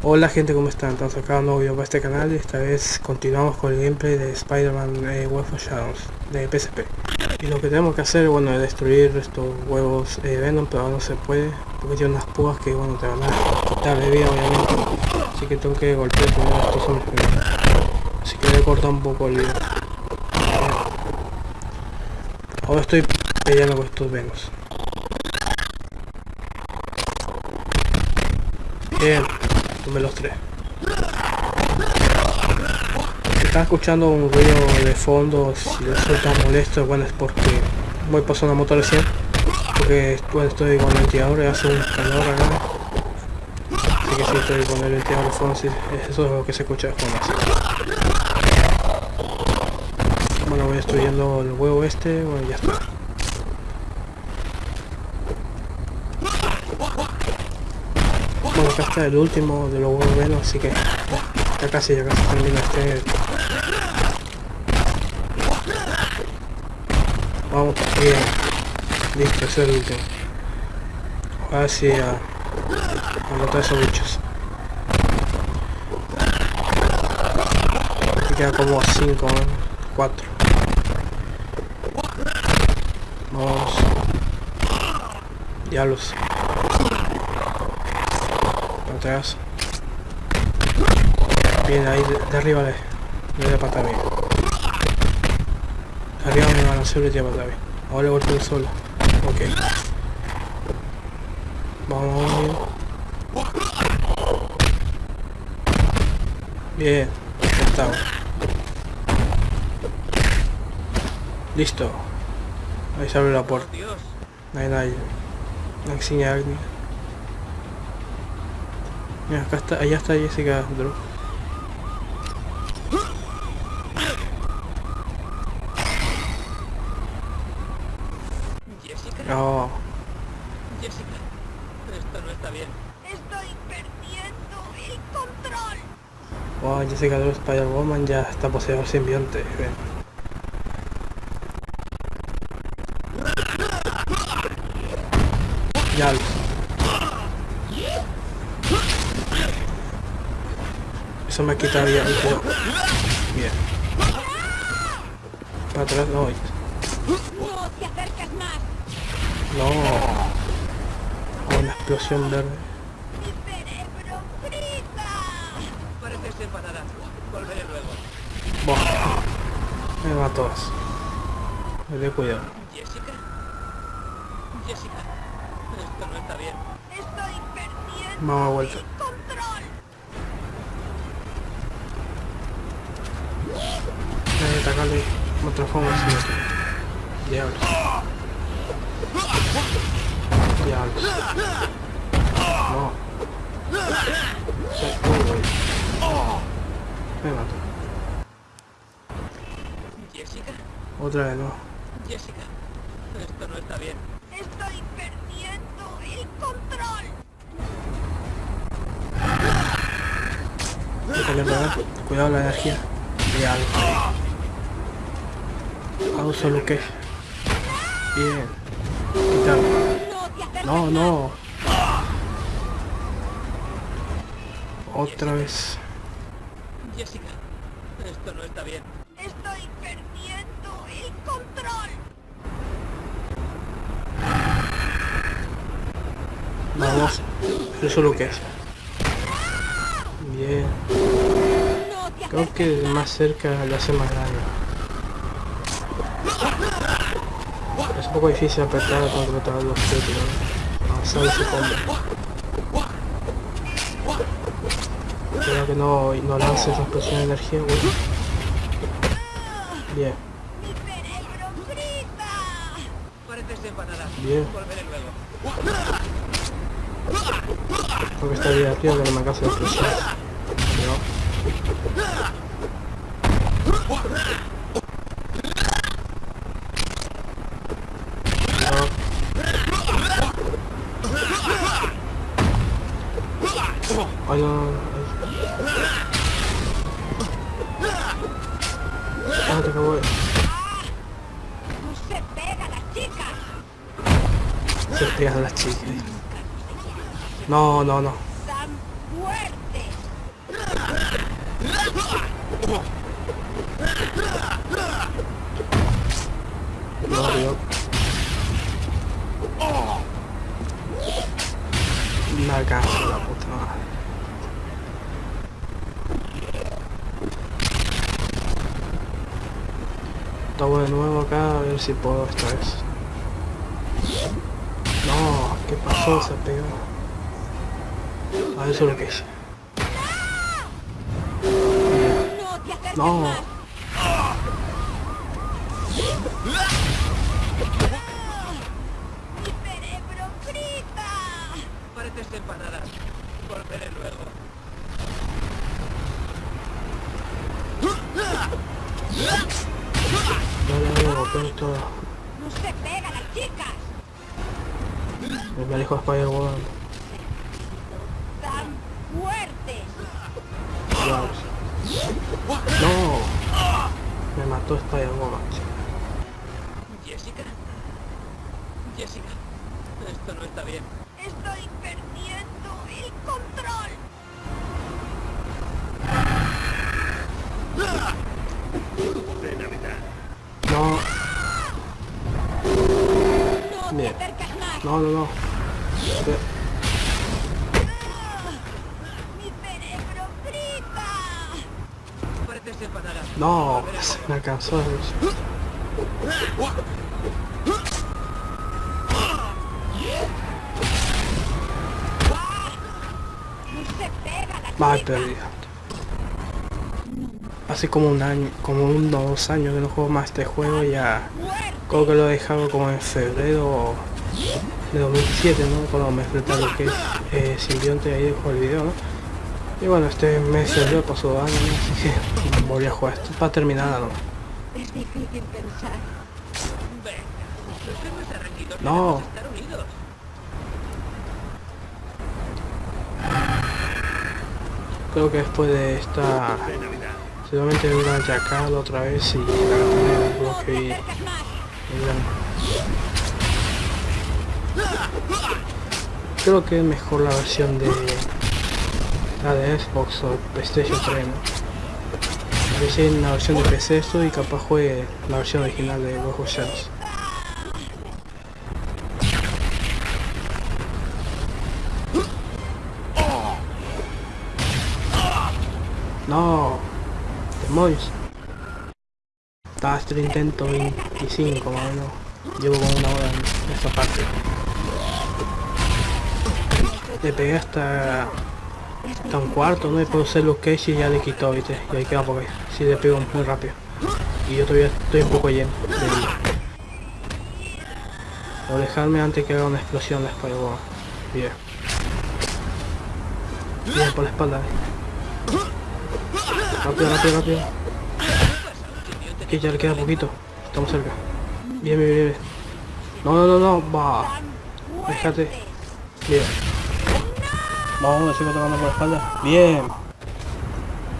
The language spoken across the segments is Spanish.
Hola gente, ¿cómo están? Estamos acá un nuevo video para este canal y esta vez continuamos con el gameplay de Spider-Man eh, Web of Shadows de PSP. Y lo que tenemos que hacer, bueno, es destruir estos huevos eh, Venom, pero no se puede porque tiene unas púas que, bueno, te van a quitar de vida, obviamente. Así que tengo que golpear primero estos hombres. Así que voy a cortar un poco el video. Ahora estoy peleando con estos Venoms. Bien, tomé los tres. Si están escuchando un ruido de fondo, si les tan molesto, bueno es porque voy pasando una moto recién. Porque bueno, estoy con el ventilador y hace un calor. Así que si estoy con el ventilador de fondo, sí, eso es lo que se escucha de fondo. Bueno, voy destruyendo el huevo este, bueno ya está. Bueno, acá está el último de los menos, así que ya casi, ya casi termina este. Vamos, bien. Listo, es el último. Ahora sí a, a matar esos bichos. Aquí queda como 5, 4. Vamos. Diablos Bien, ahí de, arriba le, le pata bien. Arriba me van a hacer y de pata bien. Ahora le golpeo el sol. Ok. Vamos, bien. Bien, estamos. Listo. Ahí se abre la puerta. No hay nadie. La Mira, acá está, allá está Jessica Drew. Jessica. Oh. Jessica, esto no está bien. Estoy perdiendo el control. Wow, Jessica Drew Spider-Woman ya está poseedor simbionte. Ven. Ya Eso me quita bien. Bien. Para atrás no. No te acerques más. No. Una explosión verde. Mi cerebro grita. Parece ser parada. Volveré luego. Me va a todas. Me de cuidado. Jessica. Jessica, esto no está bien. Estoy perdiendo a vuelta. el control. Hay que atacarle de otra forma así. Diablos. Diablos. No. Uy. Me mato. Jessica. Otra vez no. Jessica, esto no está bien. Estoy perdiendo el control. Cuidado la energía. Diablos. Hago solo que. Bien. Quitarlo. No No, no. Otra vez. Jessica, esto no está bien. Estoy perdiendo el control. Vamos. Eso lo que es. Bien. Creo que más cerca lo hace más daño. Es un poco difícil apretar contratar a los pero avanzar ese combo. Espero que no, no lance esa explosión de energía, güey. Bien, bien. Creo que está divertido que no me case la explosión. No. Ay, no, no, no. Ah, te acabo de... Se pega a las chicas. Se pegan las chicas. No, no, no. Tan fuerte. Estamos de nuevo acá a ver si puedo esta vez. No, ¿qué pasó? Se pegó. A ver, eso es lo que hice. No Me dijo Spider-Woman. Tan fuertes. Diablos. No. Me mató Spider-Woman. Pegan las Mal perdido. Hace como un año, como unos dos años que no juego más este juego ya creo que lo he dejado como en febrero de 2007, ¿no? Cuando me enfrenté a lo que es eh, simbionte ahí dejo el video, ¿no? Y bueno, este mes ya pasó años, así que volví a jugar esto para terminar, ¿no? Es difícil pensar. Venga. No. Estar unidos. Creo que después de esta... Seguramente vendrá a Jackal otra vez y la y ya. Creo que es mejor la versión de... La de Xbox o PlayStation 3, ¿no? A ver si hay una versión de PC esto y capaz juegue la versión original de of Shadows. No, demonios. Estaba hasta el intento 25 más o menos. Llevo como una hora en esta parte. Le pegué hasta, hasta un cuarto, ¿no? Y puedo hacer los cage y ya le quitó, ¿viste? Y ahí queda porque si le pego muy rápido. Y yo todavía estoy un poco lleno de vida. Dejarme antes que haga una explosión de Spider-Man. Bien. Bien, por la espalda. Rápido, rápido, rápido. Que ya le queda poquito. Estamos cerca. Bien, bien, bien. No, no, no, no. Va. Déjate. Bien. Vamos, me sigo tocando por la espalda. Bien.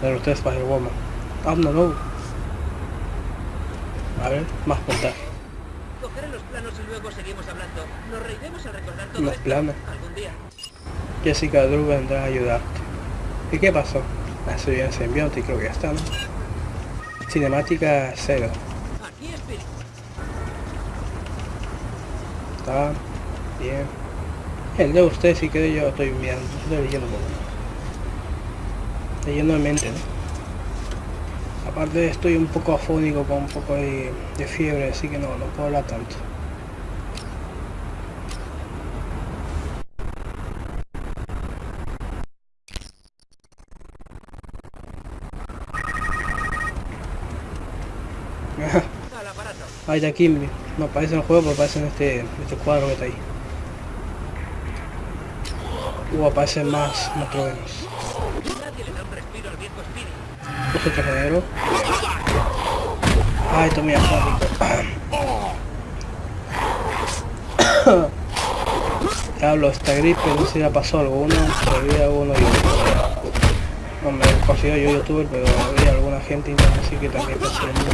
Pero usted es Spider-Woman. Ah, no, no. A ver, más montaje. Cogeré los planos y luego seguimos hablando. Nos reiremos al recordar todo Los planos. Algún día. Jessica Drew vendrá a ayudarte. ¿Y qué pasó? La simbionte y creo que ya está, ¿no? Cinemática cero. Aquí Spirit. Está bien. El de usted si quiere yo estoy mirando, estoy leyendo. Leyendo en mente, ¿no? Aparte estoy un poco afónico con un poco de, de fiebre, así que no, no puedo hablar tanto. Ahí está Kimberly. No aparece en el juego, pero aparece en este, este cuadro que está ahí. Uh, aparecen más viejo Spirit. Nosotros negro. Ay, muy afónico. Diablo, esta gripe, no sé si la pasó alguno, todavía uno y No me considero yo youtuber, pero había alguna gente así que también lo mismo.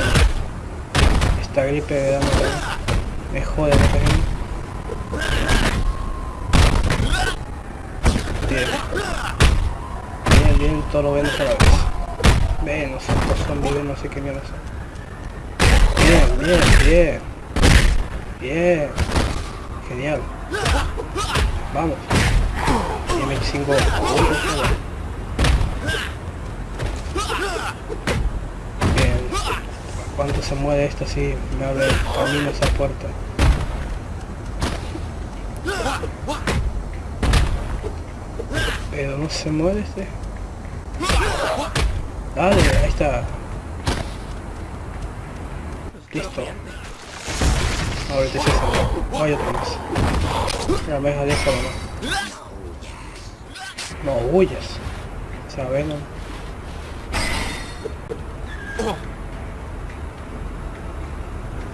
Esta gripe me jode cariño. Bien. Bien, bien, todo lo ven a la vez. Ven, estos zombies, no sé qué mierda son. Bien, bien, bien. Bien. Genial. Vamos. Y 25 Bien. cuando se mueve esto así me abre camino esa puerta. Pero no se mueve este. Dale, ahí está. Listo. Ahorita se salió. Hay otro más. Ya me deja déjalo no. No huyas. O sea, Venom.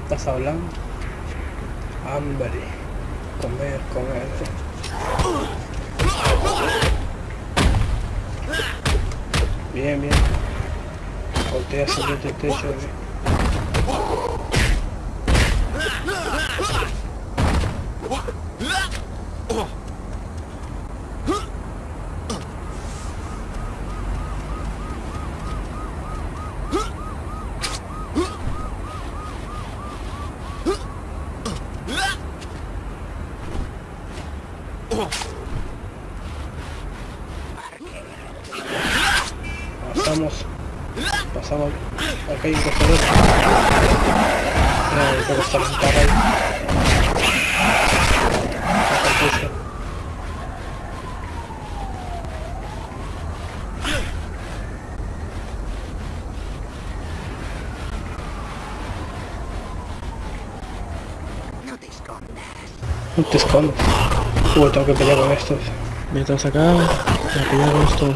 ¿Estás hablando? Hambre. Comer, comer. Bien, bien. Voltea sobre el techo. Bien. Pasamos. Pasamos. Acá hay un costador. No, el poco está sentado ahí. Acá el piso. Te escondas. Uy, tengo que pelear con estos. Mientras acá, voy a pelear con estos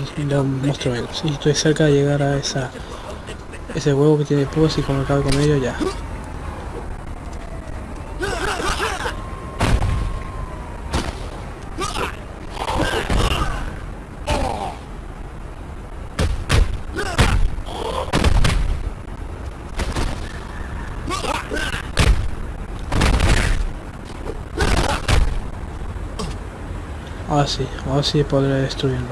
monstruos menos. Y estoy cerca de llegar a esa ese huevo que tiene púas y cuando acabe con ello ya. Ahora sí, ahora sí podré destruirlo.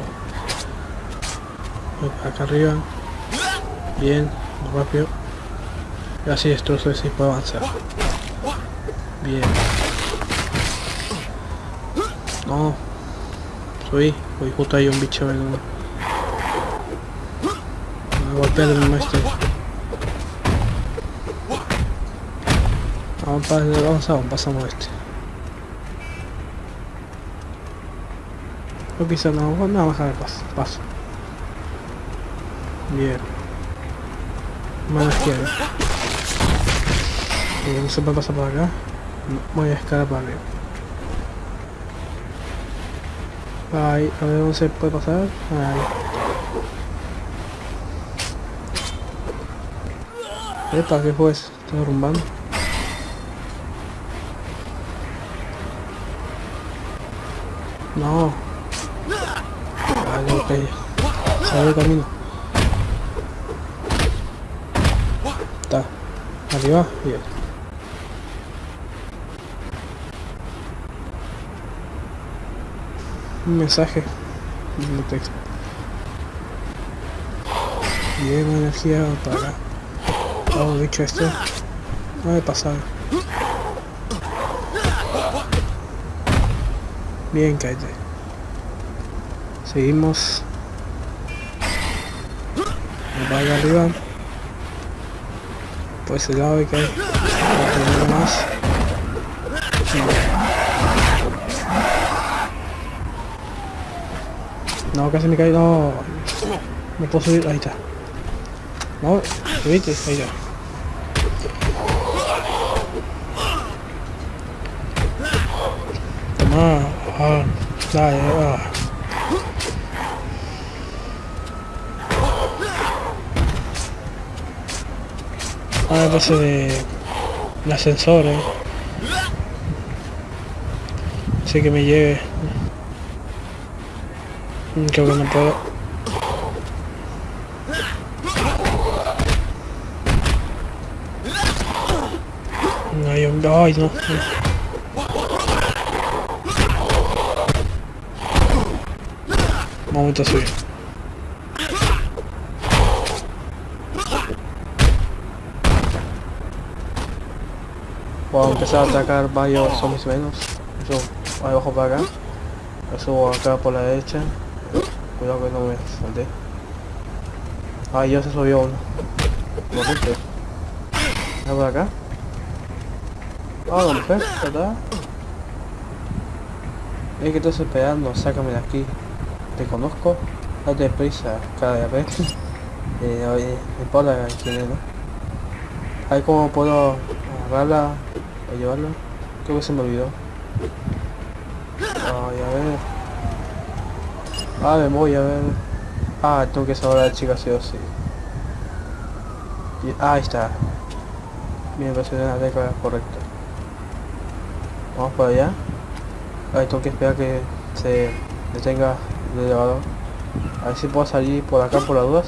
Acá arriba. Bien, rápido. Y así destrozo y puedo avanzar. Bien. No. Subí. Uy, justo hay un bicho en Me golpea el maestro. Vamos, avanzamos, pasamos este. O quizá no, no, vamos a ver paso, paso. Bien. Mano izquierda. Eh, no se puede pasar por acá. Voy a escalar para arriba. Ahí, a ver dónde se puede pasar. Ahí. Epa, ¿qué fue eso? Está derrumbando. No. El camino. Está. Arriba. Bien. Un mensaje. Un texto. Bien, energía para... Oh, dicho esto. No he pasado. Bien, cállate. Seguimos. Vaya arriba. Por ese lado hay que otro más. No, casi me caí, no. No puedo subir, ahí está. No, subiste, ahí está. Toma, ah, ah. Ah, base de el ascensor, eh. Así que me lleve. Creo que no puedo. No un... Ay, no. Momento a Voy a empezar a atacar varios zombies menos. Yo abajo para acá. Lo subo acá por la derecha. Cuidado que no me salte. Ah, ya se subió uno. Lo puse. ¿Está por acá? Ah, la mujer, ¿verdad? Es que estás esperando, sácame de aquí. Te conozco, date prisa, cada vez. eh, oye, me importa quién es, ¿no? Ahí cómo puedo agarrarla o llevarla. Creo que se me olvidó. A ver. Ah, me voy a ver. Ah, tengo que saber a la chica sí o sí. Y- ah, ahí está. Bien, presioné la tecla correcta. Vamos para allá. Ahí tengo que esperar que se detenga el elevador. A ver si puedo salir por acá por las dudas.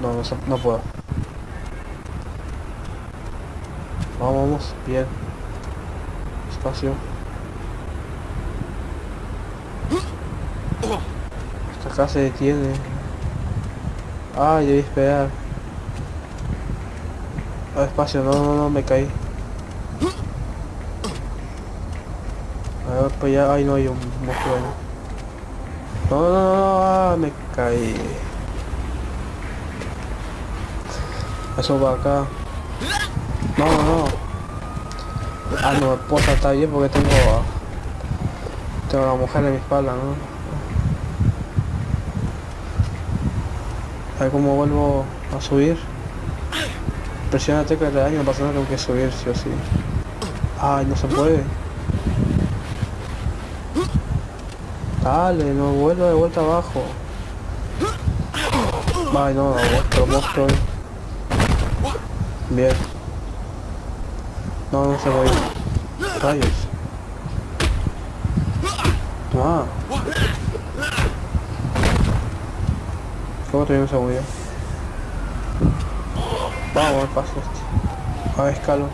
No, no, no puedo. Vamos, bien. Espacio. Esta acá se detiene. Ay, debí esperar. Ah, espacio, no, no, no, me caí. A ver, pues ya, ay no hay un monstruo ahí. No, no, no, no, ah, me caí. Eso va acá. No, no, no. Ah, no, puedo saltar bien porque tengo... Tengo a la mujer en mi espalda, ¿no? A ver cómo vuelvo a subir. Presiona la tecla de daño, no pasa nada, tengo que subir, sí o sí. Ay, no se puede. Dale, no vuelvo de vuelta abajo. Ay, no, otro monstruo. Bien. No, no se puede. Rayos. Ah. ¿Cómo todavía no se movió? Vamos al paso este. A ver, escalo.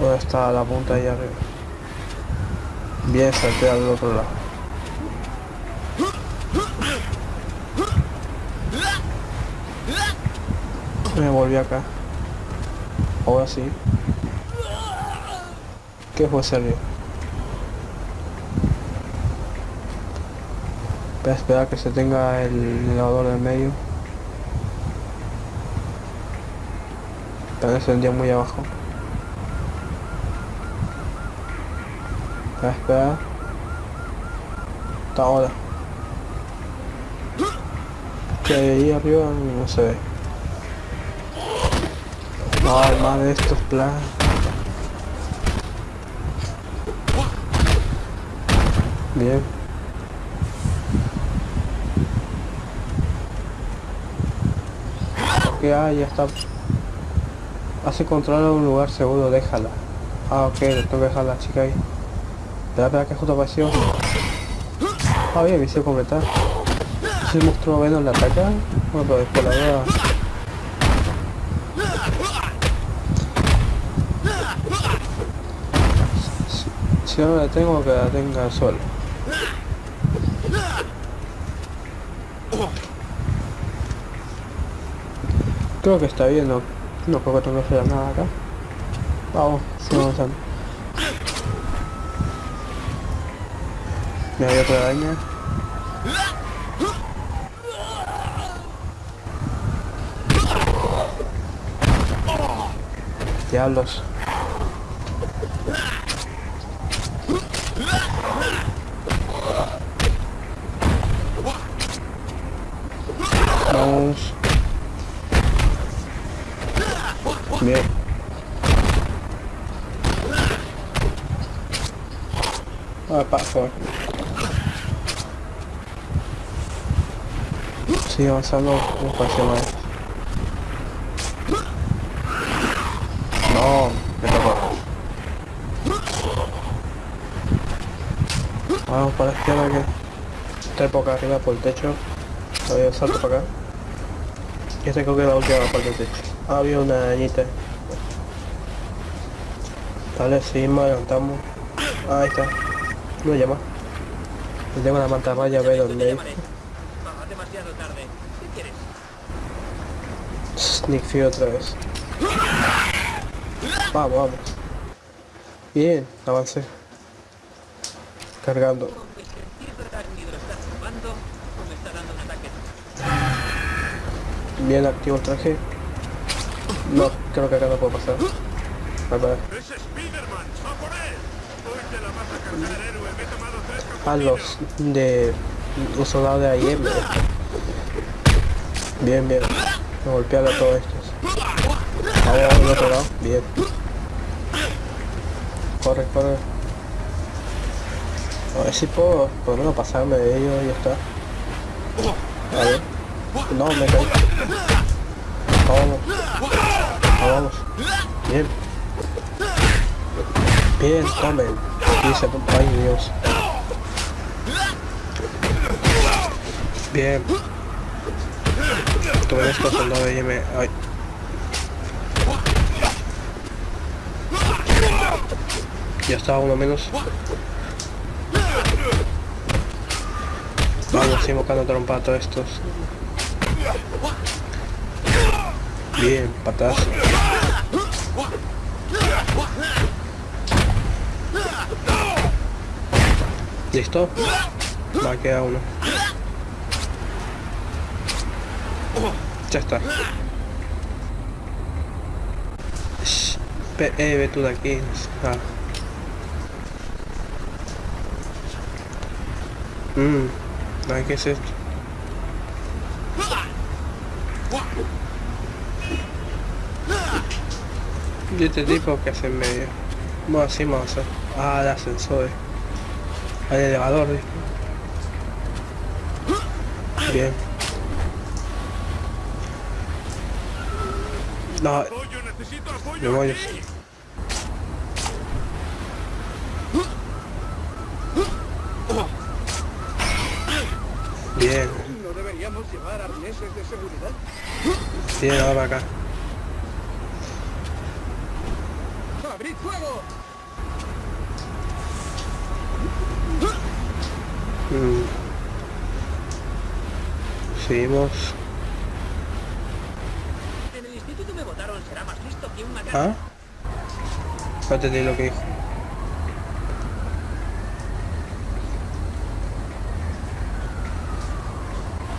¿Dónde está la punta ahí arriba? Bien, salté al otro lado. Me volví acá. Ahora sí. ¿Qué fue serio? Voy a esperar que se tenga el elevador del medio. Se vendía muy abajo. Voy a esperar. Hasta ahora. Que ahí arriba no se ve. No, más de estos planes. Bien. Ok, ah, ya está. Hace controlar un lugar seguro, déjala. Ah, ok, le tengo que dejar la chica ahí. Espera, espera, que justo apareció. Ah, bien, misión completar. Si el monstruo Venom la ataca, bueno, pero después la verdad... Si, no la tengo, que la tenga solo. Creo que está bien, no, no creo que tenga que hacer nada acá. Vamos, sigamos avanzando. Me hay otra araña. Diablos. Vamos. Bien. Ah, paso. Sigue avanzando un espacio más. No, me tocó. Vamos para la izquierda que está poca arriba por el techo. Todavía salto para acá. Y creo que es la última parte. Ah, había una arañita. Vale, seguimos, adelantamos. Ah, ahí está. No llama. Le tengo la mantarraya Ya verde mismo te donde llamaré. Va, demasiado otra vez. Vamos, vamos. Bien, avancé. Cargando. ¿Cómo mi sentido arácnido lo está tumbando o me está dando un ataque? Bien activo el traje. No, creo que acá no puedo pasar. A los de... Los soldados de ayer. Bien, bien. Me golpearon a todos estos. Vamos al otro lado. Bien. Corre, corre. A ver si puedo por lo menos pasarme de ellos y ya está. A ver. No, me caí. Vamos. Vamos. Bien. Bien, tomen. Dice, ay Dios. Bien. Tomen estos soldados y me... Ay. Ya está uno menos. Vamos, invocando trompa a todos estos. Bien, patazo. ¿Listo? Va a quedar uno. Ya está. Eh, ve tú de aquí. Ah. Mmm. ¿Qué es esto? Y este tipo que hace en medio. Bueno, así vamos a hacer. Ah, el ascensor. El elevador, ¿viste? Bien. No, ¡Apoyo! ¡Necesito me voy. Bien, ¿No deberíamos llevar arneses de seguridad? bien, ahora para acá. Seguimos. En el instituto me votaron será más listo que un macaco. ¿Ah? No entendí lo que dijo.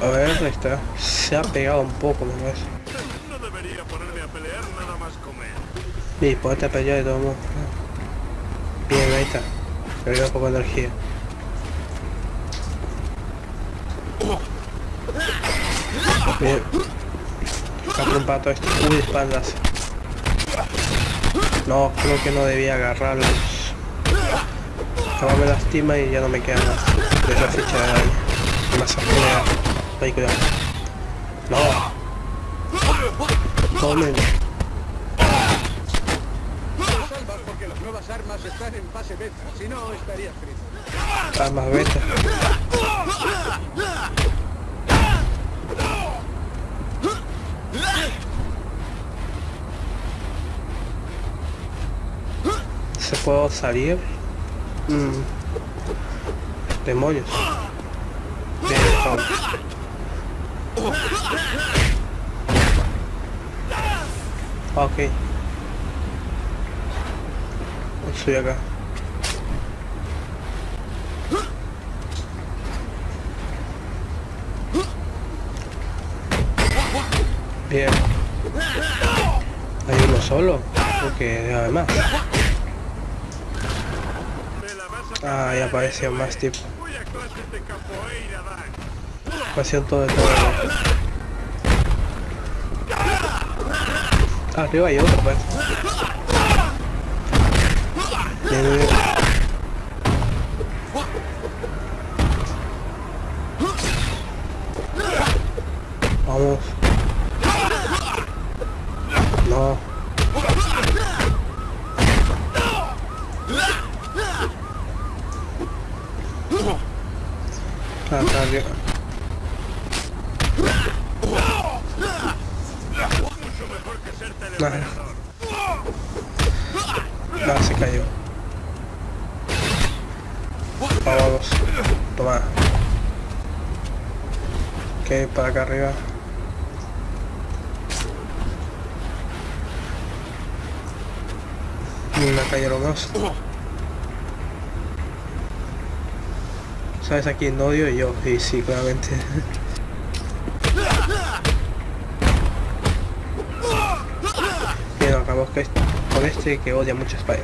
A ver, ahí está. Se ha pegado un poco, me parece. No debería ponerme a pelear nada más comer. Y ponete a pelear de todo modo. Bien, ahí está. Perdió un poco de energía. Bien. Capro un pato esto. Uy, espaldas. No, creo que no debía agarrarlos. Ahora me lastima y ya no me queda más de esa ficha de daño. Más cuidado. No. Tomen. Salvas porque las nuevas armas están en fase beta. Si no, estaría frito. Armas beta. ¿Se puedo salir? Mm. Demonios. Toma. Ok. Estoy acá. Bien. Hay uno solo. Porque debe haber más. Me la vas a Ah, ya aparecían más tipos. Voy a clases de capoeira, Dan. Pasión todo de todo. Arriba hay otro, pues. Bien, bien, bien. Vamos. No. Ah, está arriba. Mucho mejor que ser Nah. teleoperador. No, se cayó. Vamos. Toma. Ok, para acá arriba. Me cayeron dos. ¿Sabes a quién odio? Yo. Y sí, claramente. Vamos que con este que odia mucho Spider.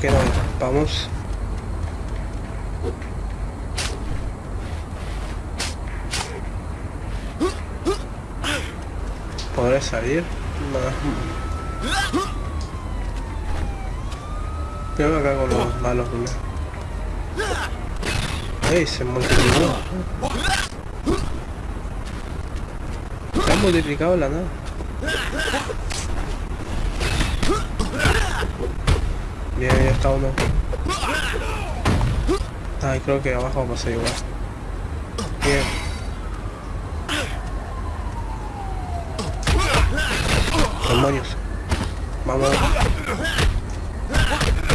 que no, vamos. ¿Podré salir? No. Yo acá con los malos primero. ¡Ey! Se multiplicó. Se ha multiplicado la nada. Bien, ya está uno. Ay, creo que abajo va a ser igual. Bien. Demonios. Vamos.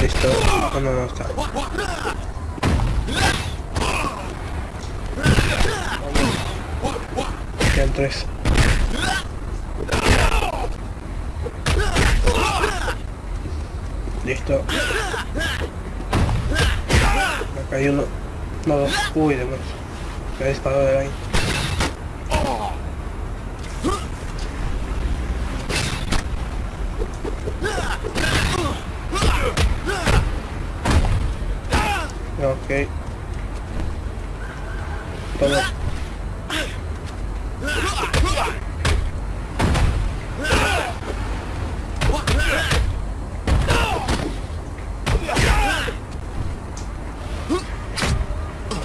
Listo. No, no, no está. Quedan tres. Listo. Acá hay uno. No. Uy, demonios. Me ha disparado de ahí. Ok. Todo.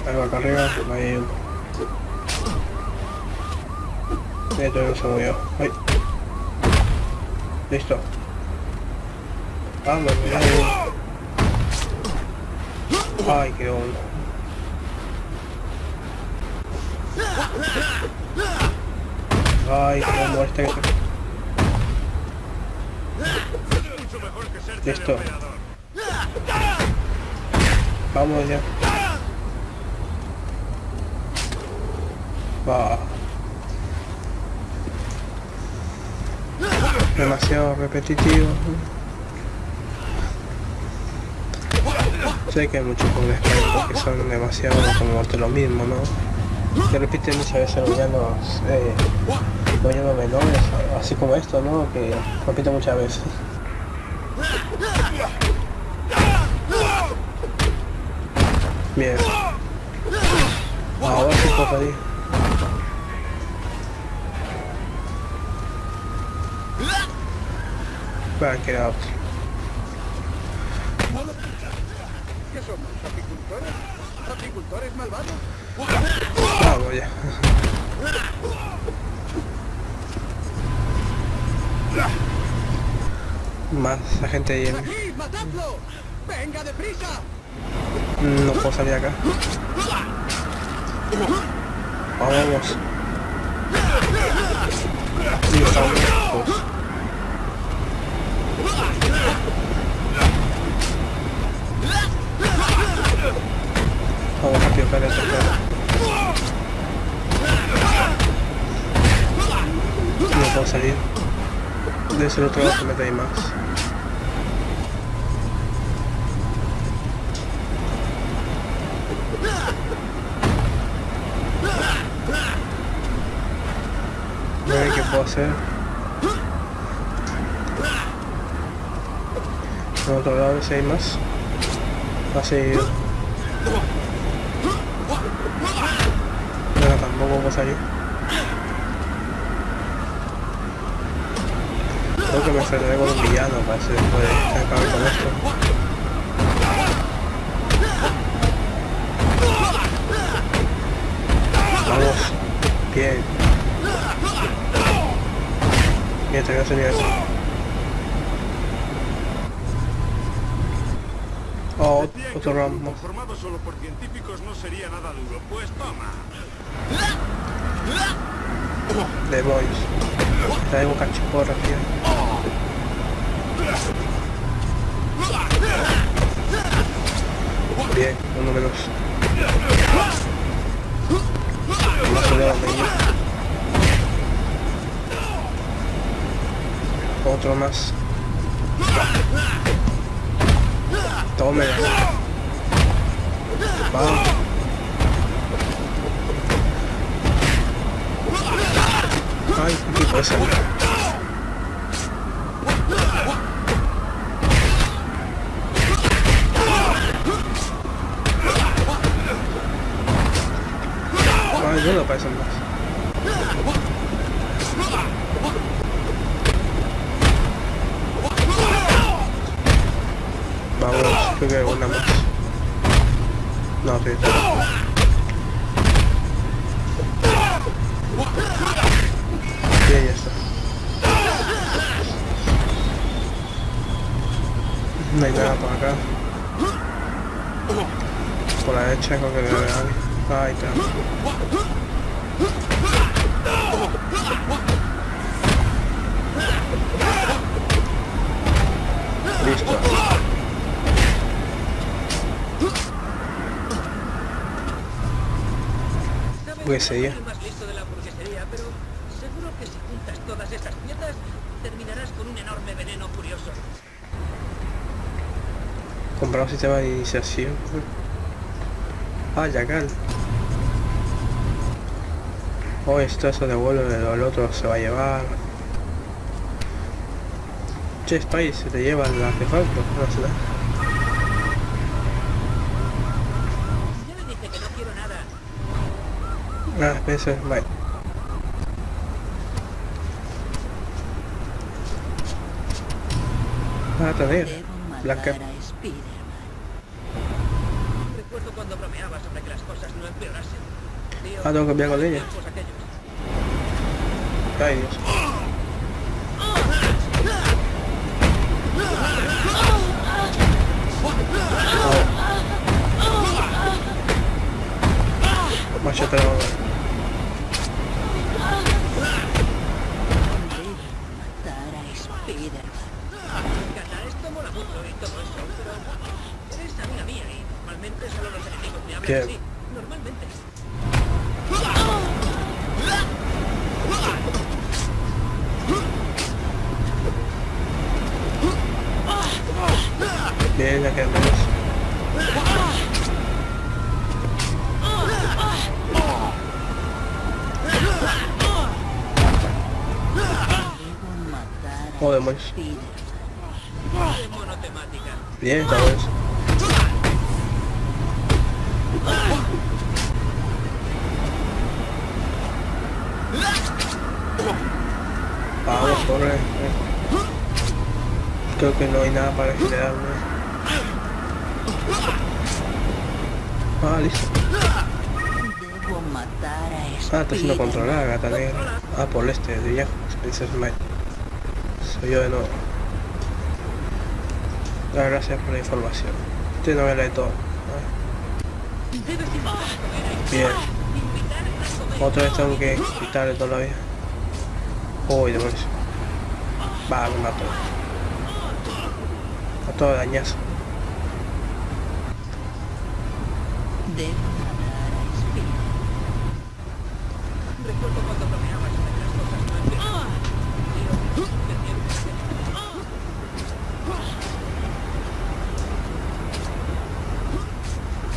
Ahí va acá arriba, ahí hay uno. Ahí todavía no se movió. Ahí. Listo. Ahí uno. Ay, qué onda. Ay, qué muerte que Listo. Vamos ya. Va. Demasiado repetitivo. Sé que hay muchos juegos que son demasiado como de lo mismo, ¿no? Que repiten muchas veces los villanos, eh, los menores, así como esto, ¿no? Que repiten muchas veces. Bien. Ahora sí puedo salir. Back it out. ¿Qué somos? ¿Apicultores? ¿Apicultores malvados? Vamos ya. Más gente ahí en... ¡Aquí! ¡Matadlo! ¡Venga deprisa! No puedo salir acá. Vamos. Y estamos rápido. No puedo salir. Debe ser otro lado que mete ahí más. Ver qué puedo hacer. Por otro lado, si hay más. Así. Pero tampoco puedo Creo que me enfrentaré con un villano para si después acabe con esto. Vamos. Bien. Bien, te voy a enseñar eso. Oh, otro más. Formado solo por científicos no sería nada duro. Pues toma. The Boys. Traigo cachiporra, tío. Bien, uno menos. Más uno donde ir. Otro más. Tome. Vamos. Ay, qué pasa. Ay, no lo más. Vamos, creo que hay una más. No, sí. No hay nada por acá. Por la derecha creo que debe haber alguien. Ahí está. Listo. Pues sería. el más listo de la burguesería, pero seguro que si juntas todas esas piezas, terminarás con un enorme veneno furioso. Comprar un sistema de iniciación. Ah, Yacal. Oh, esto se devuelve, el otro se va a llevar. Che, Spy, se te lleva el artefacto. No quiero nada. Ah, eso, bye. Ah, tener. Blanca. Recuerdo cuando bromeaba sobre que las cosas no empeorasen. Tío, Ah, tengo que cambiar con Monotemática. Bien, bueno eso. Vamos, corre. eh. Creo que no hay nada para generarme. Ah, listo. Ah, está siendo controlada, gata negra. Ah, por este, de May. Soy yo de nuevo. Gracias por la información. Este no me lee todo. Bien. Otra vez tengo que quitarle todavía. Uy, demonios. Va, me mató. A todo dañazo. Debo matar a Spider. Recuerdo cuando bromeaba sobre que las cosas no empeorasen. Tío, de tiempos aquellos.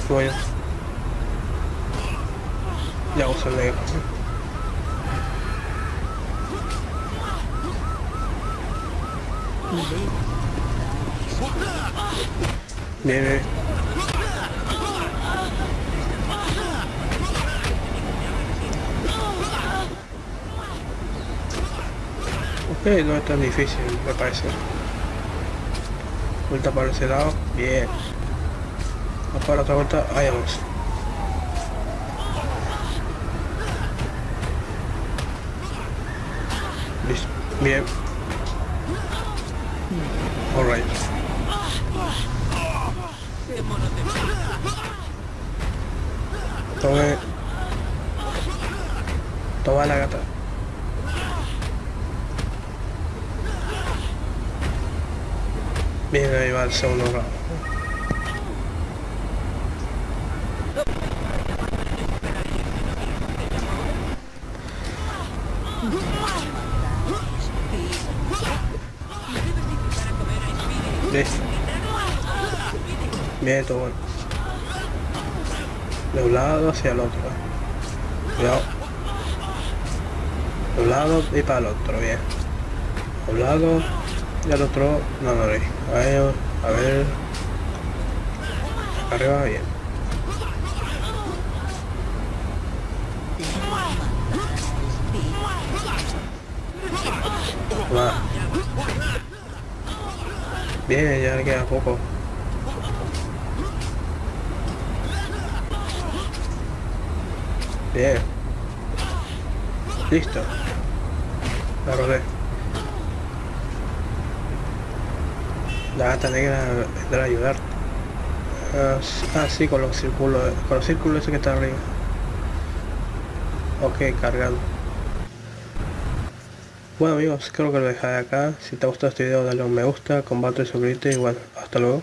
Bueno. Ya uso el negro. Bien, bien. Ok, no es tan difícil, me parece. Vuelta para ese lado, bien. Para otra vuelta, ahí vamos. Listo, bien. Alright. Tome. Toma la gata. Bien, ahí va el segundo round. Listo. Bien, todo bueno. De un lado hacia el otro. Cuidado. De un lado y para el otro, bien. De un lado y al otro, no, no, ahí. A ver, a ver. Arriba, bien. Bien, ya le queda poco. Bien. Listo. La rodé. La gata negra vendrá a ayudar. Ah, sí, con los círculos, con los círculos ese que está arriba. Ok, cargado. Bueno amigos, creo que lo dejaré acá. Si te ha gustado este video dale un me gusta, comparte, suscríbete y bueno, hasta luego.